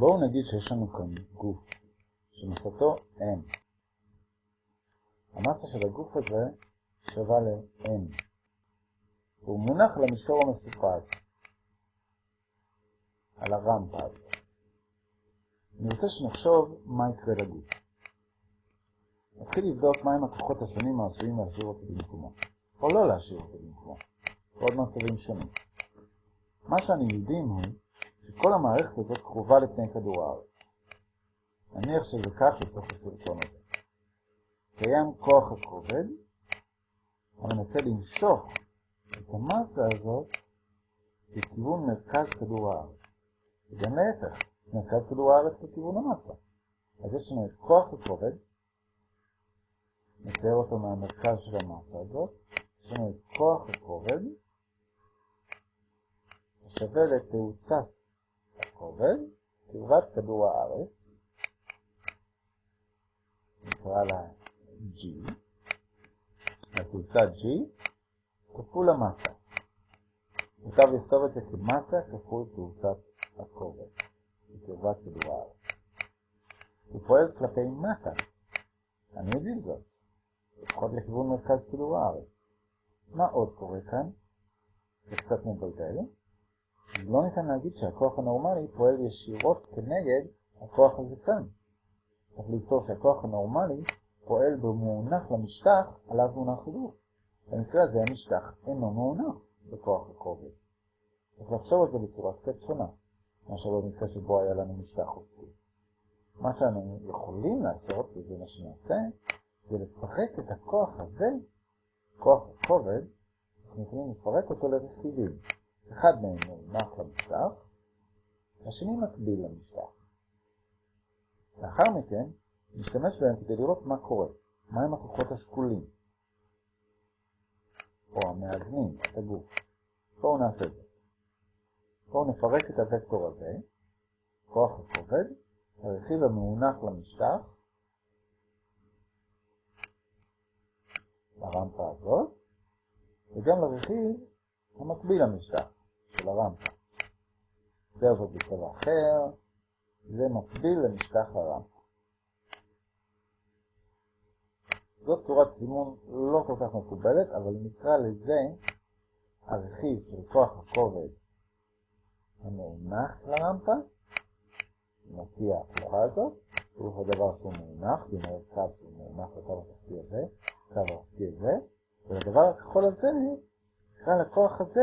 בואו נגיד שיש לנו כאן גוף שמסתו M. המסה של הגוף הזה שווה ל-M. והוא מונח על המישור המשופע על הרמפה הזאת. אני רוצה שנחשוב מה יקרה לגוף. נתחיל לבדוק מהם הכוחות השונים העשויים להשאיר אותו במקומו, או לא להשאיר אותו במקומו, ועוד מצבים שונים. מה שאני יודעים הוא שכל המערכת הזאת קרובה לפני כדור הארץ. נניח שזה כך לצורך הסרטון הזה. קיים כוח הכובד המנסה למשוך את המסה הזאת לכיוון מרכז כדור הארץ. וגם להפך, מרכז כדור הארץ לכיוון המסה. אז יש לנו את כוח הכובד, נצייר אותו מהמרכז של המסה הזאת, יש לנו את כוח הכובד, שווה לתאוצת הכובד, קרבת כדור הארץ, נקרא לה G, התאוצה G, כפול המסה. מוטב לכתוב את זה כמסה כפול תאוצת הכובד, בקרבת כדור הארץ. הוא פועל כלפי מטה, אני יודעים זאת, לפחות לכיוון מרכז כדור הארץ. מה עוד קורה כאן? זה קצת מבלבל. לא ניתן להגיד שהכוח הנורמלי פועל ישירות כנגד הכוח הזה כאן. צריך לזכור שהכוח הנורמלי פועל במונח למשטח עליו מונח הגוף. במקרה הזה המשטח אינו מעונח בכוח הכובד. צריך לחשוב על זה בצורה קצת שונה, מאשר במקרה שבו היה לנו משטח אופקי. מה שאנו יכולים לעשות, וזה מה שנעשה, זה לפרק את הכוח הזה, כוח הכובד, אנחנו יכולים לפרק אותו לרכיבים. אחד מהם מונח למשטח, השני מקביל למשטח. לאחר מכן, נשתמש בהם כדי לראות מה קורה, מהם הכוחות השקולים, או המאזנים, את הגוף. בואו נעשה זה. בואו נפרק את הוקטור הזה, כוח הכובד, הרכיב המאונח למשטח, לרמפה הזאת, וגם לרכיב המקביל למשטח של הרמפה. זה עובד בצבע אחר, זה מקביל למשטח הרמפה. זאת צורת סימון לא כל כך מקובלת, אבל נקרא לזה הרכיב של כוח הכובד המאונח לרמפה, נציע ההפוכה הזאת, פירוש הדבר שהוא מאונח, כלומר קו שהוא מאונח לקו התחתי הזה, קו האופקי הזה, ולדבר הכחול הזה, נקרא לכוח הזה,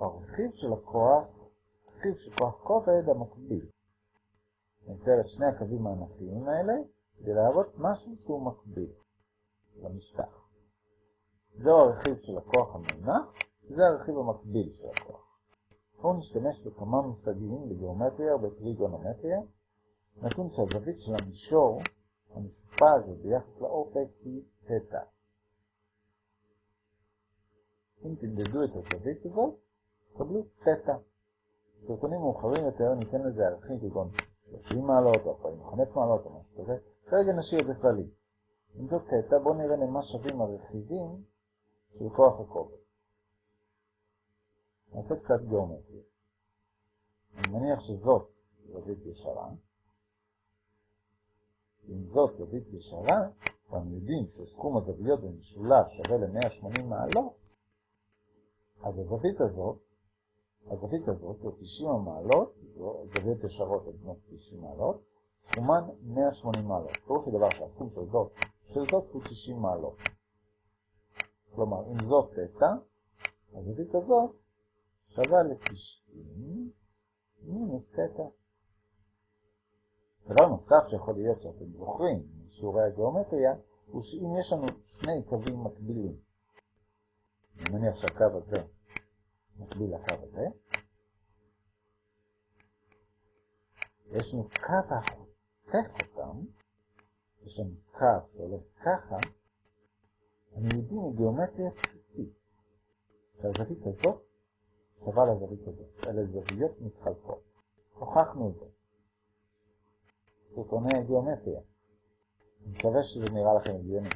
הרכיב של הכוח, רכיב של כוח כובד המקביל. נצייר את שני הקווים האנכיים האלה, כדי להראות משהו שהוא מקביל למשטח. זהו הרכיב של הכוח המונח, זה הרכיב המקביל של הכוח. בואו נשתמש בכמה מושגים בגיאומטריה ובטריגונומטריה, נתון שהזווית של המישור המשופע הזה ביחס לאופק היא תטא. אם תמדדו את הזווית הזאת, תקבלו תטא. בסרטונים מאוחרים יותר ניתן לזה ערכים כגון 30 מעלות או 45 מעלות או משהו כזה, כרגע נשאיר את זה כללי. אם זאת תטא, בואו נראה למה שווים הרכיבים של כוח הכובד. נעשה קצת גיאומטריה. אני מניח שזאת זווית ישרה. אם זאת זווית ישרה, ואנו יודעים שסכום הזוויות במשולש שווה ל-180 מעלות, אז הזווית הזאת, הזווית הזאת, או 90 מעלות, זוויות ישרות הן בנות 90 מעלות, סכומן 180 מעלות. פירוש הדבר שהסכום של זאת, של זאת הוא 90 מעלות. כלומר, אם זאת תטא, הזווית הזאת שווה ל-90 מינוס תטא. דבר נוסף שיכול להיות שאתם זוכרים משיעורי הגיאומטריה, הוא שאם יש לנו שני קווים מקבילים, אני מניח שהקו הזה מקביל לקו הזה, יש לנו קו החותך אותם, יש לנו קו שהולך ככה, אני יודעים מגיאומטריה בסיסית שהזווית הזאת שווה לזווית הזאת. אלה זוויות מתחלפות. הוכחנו את זה. סרטוני גיאומטריה. אני מקווה שזה נראה לכם הגיוני.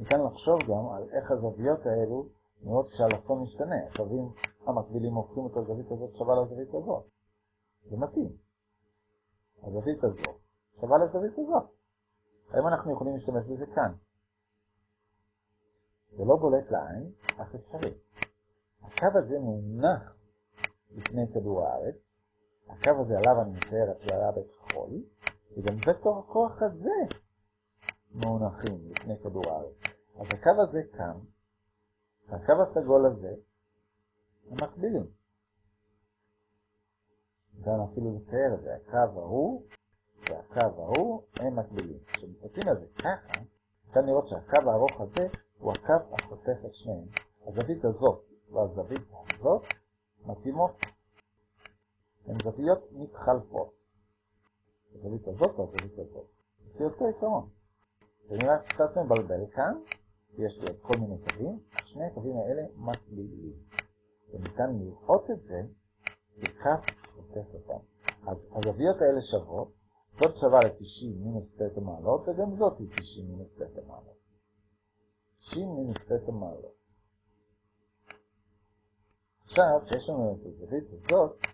ניתן לחשוב גם על איך הזוויות האלו נראות כשהאלכסון משתנה. הקווים המקבילים הופכים את הזווית הזאת שווה לזווית הזאת. זה מתאים. הזווית הזאת שווה לזווית הזאת. האם אנחנו יכולים להשתמש בזה כאן? זה לא בולט לעין, אך אפשרי. הקו הזה מונח לפני כדור הארץ, הקו הזה עליו אני מצייר הסללה בכחול, וגם וקטור הכוח הזה מונחים לפני כדור הארץ. אז הקו הזה כאן, והקו הסגול הזה, הם מקבילים. גם אפילו לצייר את זה, הקו ההוא והקו ההוא הם מקבילים. כשמסתכלים על זה ככה, ניתן לראות שהקו הארוך הזה הוא הקו החותך את שניהם. הזווית הזאת והזווית הזאת מתאימות. הן זוויות מתחלפות. הזווית הזאת והזווית הזאת. לפי אותו עיקרון. זה נראה קצת מבלבל כאן, יש לי עוד כל מיני קווים, שני הקווים האלה מקבילים. וניתן לראות את זה כקו חותך אותם. אז הזוויות האלה שוות, זאת שווה ל-90 מינוס תטא מעלות, וגם זאת היא 90 מינוס תטא מעלות. 90 מינוס תטא מעלות. עכשיו, כשיש לנו את הזווית הזאת,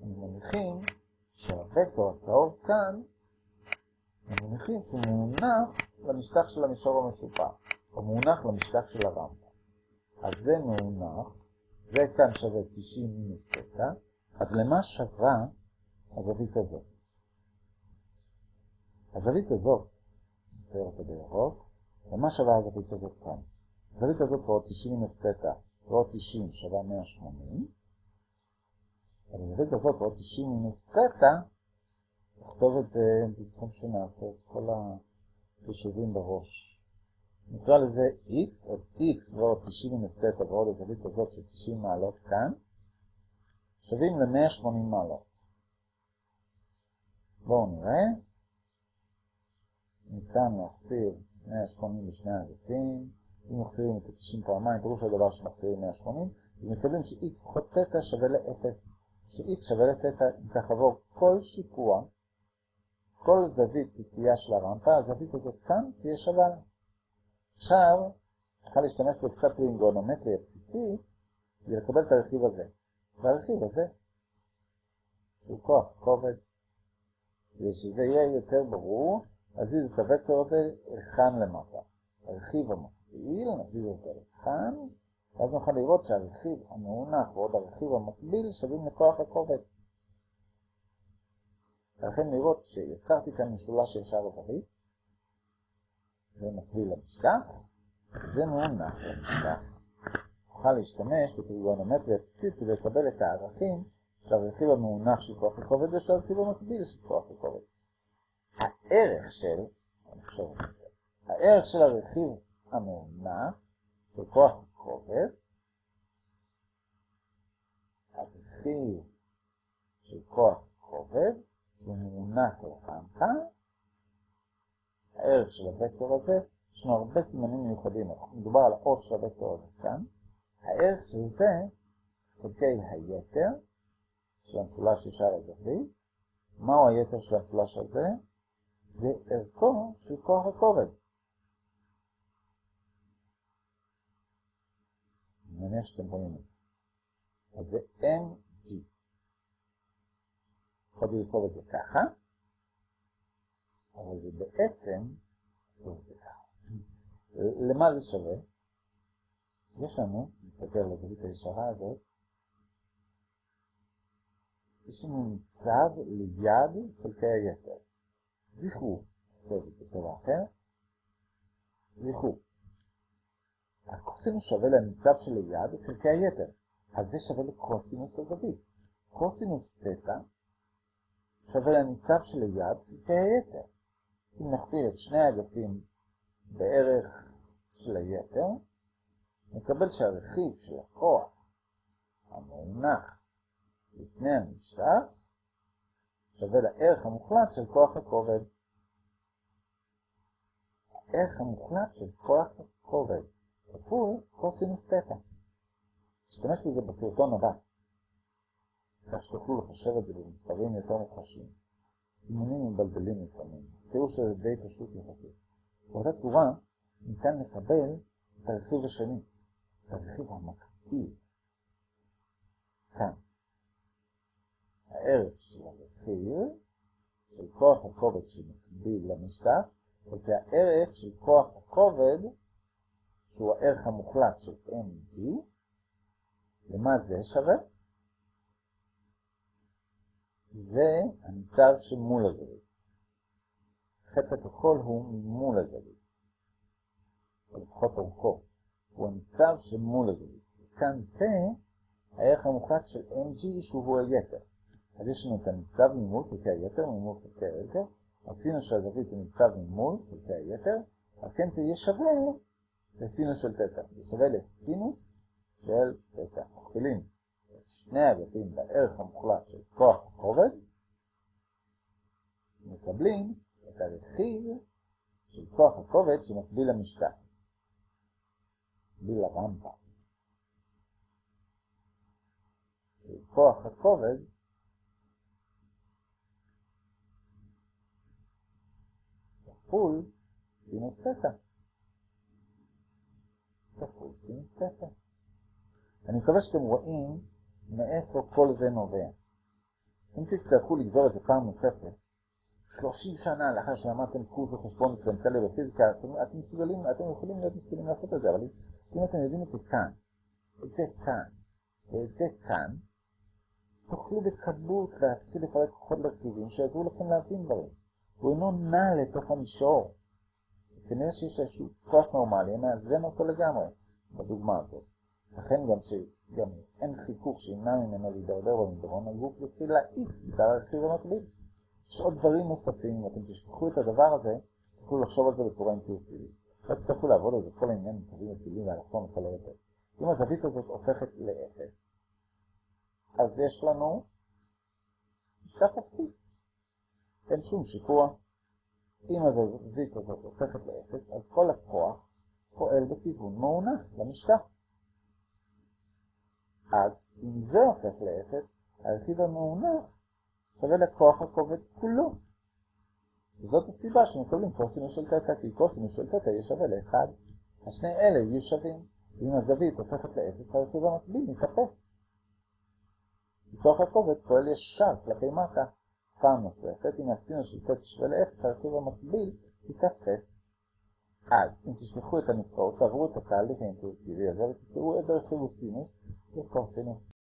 אנחנו מניחים שהוקטור הצהוב כאן, אנחנו מניחים שהוא מונח למשטח של המישור המשופע, או מונח למשטח של הרמפה. אז זה מונח, זה כאן שווה 90 מינוס תטא, אז למה שווה הזווית הזאת? הזווית הזאת, נצייר אותה בירוק, למה שווה הזווית הזאת כאן? הזווית הזאת ועוד 90 מינוס תטא ועוד 90 שווה 180, אז הזווית הזאת ועוד 90 מינוס תטא, נכתוב את זה במקום שנעשה את כל החישובים בראש. נקרא לזה x, אז x ועוד 90 מינוס תטא ועוד הזווית הזאת של 90 מעלות כאן, שווים ל-180 מעלות. בואו נראה. ניתן להחסיר 180 לשני אגפים. אם מחסירים את ה-90 פעמיים, פירוש הדבר שמחסירים 180, ומקבלים ש-x פחות תטא שווה ל-0. ש-x שווה לתטא, אם כך עבור כל שיפוע, כל זווית תהיה של הרמפה, הזווית הזאת כאן תהיה שווה לה. עכשיו, נוכל להשתמש בקצת טרינגונומטריה בסיסית, כדי לקבל את הרכיב הזה. והרכיב הזה, שהוא כוח כובד, כדי שזה יהיה יותר ברור, נזיז את הוקטור הזה לכאן למטה. הרכיב המקביל, נזיז אותו לכאן, ואז נוכל לראות שהרכיב המאונח ועוד הרכיב המקביל שווים לכוח הכובד. ולכן לראות שיצרתי כאן משולש ישר זווית, זה מקביל למשטח, וזה מאונח למשטח. נוכל להשתמש בטריגונומטריה בסיסית כדי לקבל את הערכים של הרכיב המאונח של כוח הכובד ושל הרכיב המקביל של כוח הכובד. הערך של, אני חושב על זה, הערך של הרכיב המאונח של כוח הכובד, הרכיב של כוח הכובד, שהוא מונח לרמפה, הערך של הוקטור הזה, יש לנו הרבה סימנים מיוחדים, מדובר על האות של הוקטור הזה כאן, הערך של זה חלקי היתר של המשולש ישר הזווית, מהו היתר של המשולש הזה? זה ערכו של כוח הכובד. אני מניח שאתם רואים את זה. אז זה mg. יכולתי לכתוב את זה ככה, אבל זה בעצם, את זה ככה. למה זה שווה? יש לנו, נסתכל על הזווית הישרה הזאת, יש לנו ניצב ליד חלקי היתר. זכרו, נעשה את זה בצבע אחר, זכרו, הקוסינוס שווה לניצב שליד חלקי היתר, אז זה שווה לקוסינוס הזווית. קוסינוס תטא שווה לניצב שליד חלקי היתר. אם נכפיל את שני האגפים בערך של היתר, נקבל שהרכיב של הכוח המונח לפני המשטח שווה לערך המוחלט של כוח הכובד. הערך המוחלט של כוח הכובד כפול קוסינוס תטא. נשתמש בזה בסרטון הבא, כך שתוכלו לחשב את זה במספרים יותר מוחשים. סימונים מבלבלים לפעמים, תראו שזה די פשוט יחסית. באותה צורה ניתן לקבל את הרכיב השני, את הרכיב המקביל. כאן. הערך של הרכיב, של כוח הכובד שמקביל למשטח, חלקי הערך של כוח הכובד, שהוא הערך המוחלט של mg, למה זה שווה? זה הניצב שמול הזווית. החץ הכחול הוא ממול הזווית, או לפחות אורכו. הוא הניצב שמול הזווית. וכאן זה הערך המוחלט של mg שהוא היתר. אז יש לנו את הניצב ממול חלקי היתר, ממול חלקי היתר. עשינו שהזווית הוא ניצב ממול חלקי היתר, אבל כן זה יהיה שווה לסינוס של תטא. זה שווה לסינוס של תטא. מכפילים את שני אגפים בערך המוחלט של כוח הכובד, מקבלים את הרכיב של כוח הכובד שמקביל למשטח. מקביל לרמפה. של כוח הכובד כפול סינוס תטא. כפול סינוס תטא. אני מקווה שאתם רואים מאיפה כל זה נובע. אם תצטרכו לגזור את זה פעם נוספת, 30 שנה לאחר שלמדתם קורס לחשבון דיפרנציאלי בפיזיקה, אתם, אתם מסוגלים, אתם יכולים להיות מסוגלים לעשות את זה, אבל אם אתם יודעים את זה כאן, את זה כאן, ואת זה כאן, תוכלו בקלות להתחיל לפרק כוחות לרכיבים שיעזרו לכם להבין דברים. הוא אינו נע לתוך המישור. אז כנראה שיש איזשהו כוח נורמלי, מאזן אותו לגמרי, בדוגמה הזאת. לכן גם שגם אין חיכוך שימנע ממנו להידרדר במדרון, הגוף יתחיל להאיץ בגלל הרכיב המקביל. יש עוד דברים נוספים, אם אתם תשכחו את הדבר הזה, תוכלו לחשוב על זה בצורה אינטואיטיבית. לא תצטרכו לעבוד על זה כל העניין מקווים מפילים ואלכסון וכל היתר. אם הזווית הזאת הופכת לאפס, אז יש לנו משטח אופקי. אין שום שיפוע. אם הזווית הזאת הופכת לאפס, אז כל הכוח פועל בכיוון מעונח למשטח. אז אם זה הופך לאפס, הרכיב המעונח שווה לכוח הכובד כולו. וזאת הסיבה שמקבלים קוסינוס של תטא, כי קוסינוס של תטא יהיה שווה לאחד. השני אלה יהיו שווים. ואם הזווית הופכת לאפס, הרכיב המקביל מתאפס. מכוח הכובד פועל ישר כלפי מטה. פעם נוספת, אם הסינוס של תטא שווה לאפס, הרכיב המקביל יתאפס. אז, אם תשכחו את הנוסחאות, תעברו את התהליך האינטואיטיבי הזה ותזכרו איזה רכיב הוא סינוס וקוסינוס.